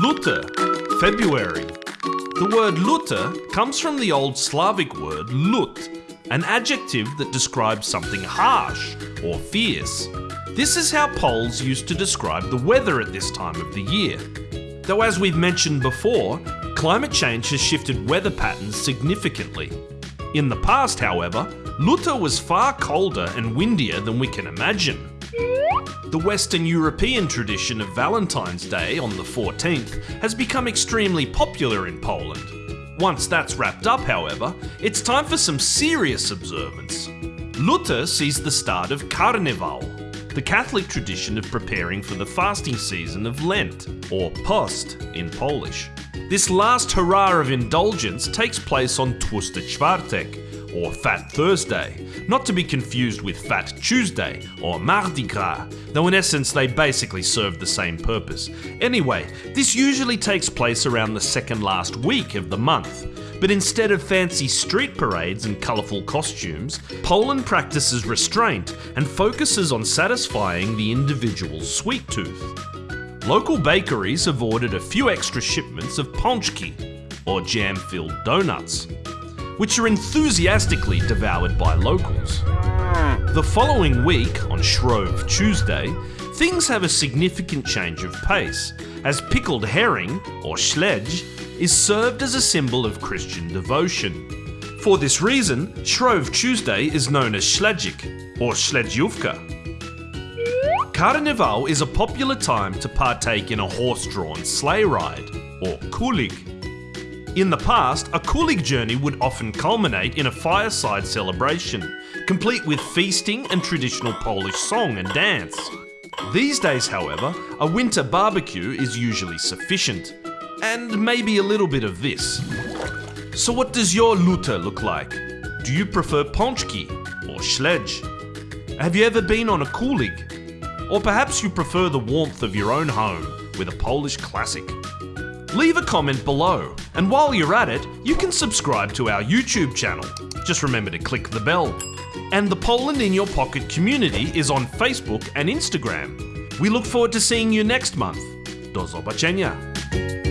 Luty, February. The word luty comes from the old Slavic word lut, an adjective that describes something harsh or fierce. This is how Poles used to describe the weather at this time of the year. Though, as we've mentioned before, climate change has shifted weather patterns significantly. In the past, however, Luty was far colder and windier than we can imagine. The Western European tradition of Valentine's Day on the 14th has become extremely popular in Poland. Once that's wrapped up, however, it's time for some serious observance. Luty sees the start of Carnival, the Catholic tradition of preparing for the fasting season of Lent, or Post in Polish. This last hurrah of indulgence takes place on Tłusty Czwartek, or Fat Thursday, not to be confused with Fat Tuesday or Mardi Gras, though in essence they basically serve the same purpose. Anyway, this usually takes place around the second last week of the month. But instead of fancy street parades and colourful costumes, Poland practices restraint and focuses on satisfying the individual's sweet tooth. Local bakeries have ordered a few extra shipments of pączki, or jam filled donuts which are enthusiastically devoured by locals. The following week, on Shrove Tuesday, things have a significant change of pace, as pickled herring, or śledź, is served as a symbol of Christian devotion. For this reason, Shrove Tuesday is known as Śledzik, or Śledziówka. Carnival is a popular time to partake in a horse-drawn sleigh ride, or kulig, in the past, a Kulig journey would often culminate in a fireside celebration, complete with feasting and traditional Polish song and dance. These days, however, a winter barbecue is usually sufficient, and maybe a little bit of this. So what does your luty look like? Do you prefer pączki or śledź? Have you ever been on a kulig? Or perhaps you prefer the warmth of your own home with a Polish classic? Leave a comment below, and while you're at it, you can subscribe to our YouTube channel. Just remember to click the bell. And the Poland in Your Pocket community is on Facebook and Instagram. We look forward to seeing you next month. Do zobaczenia!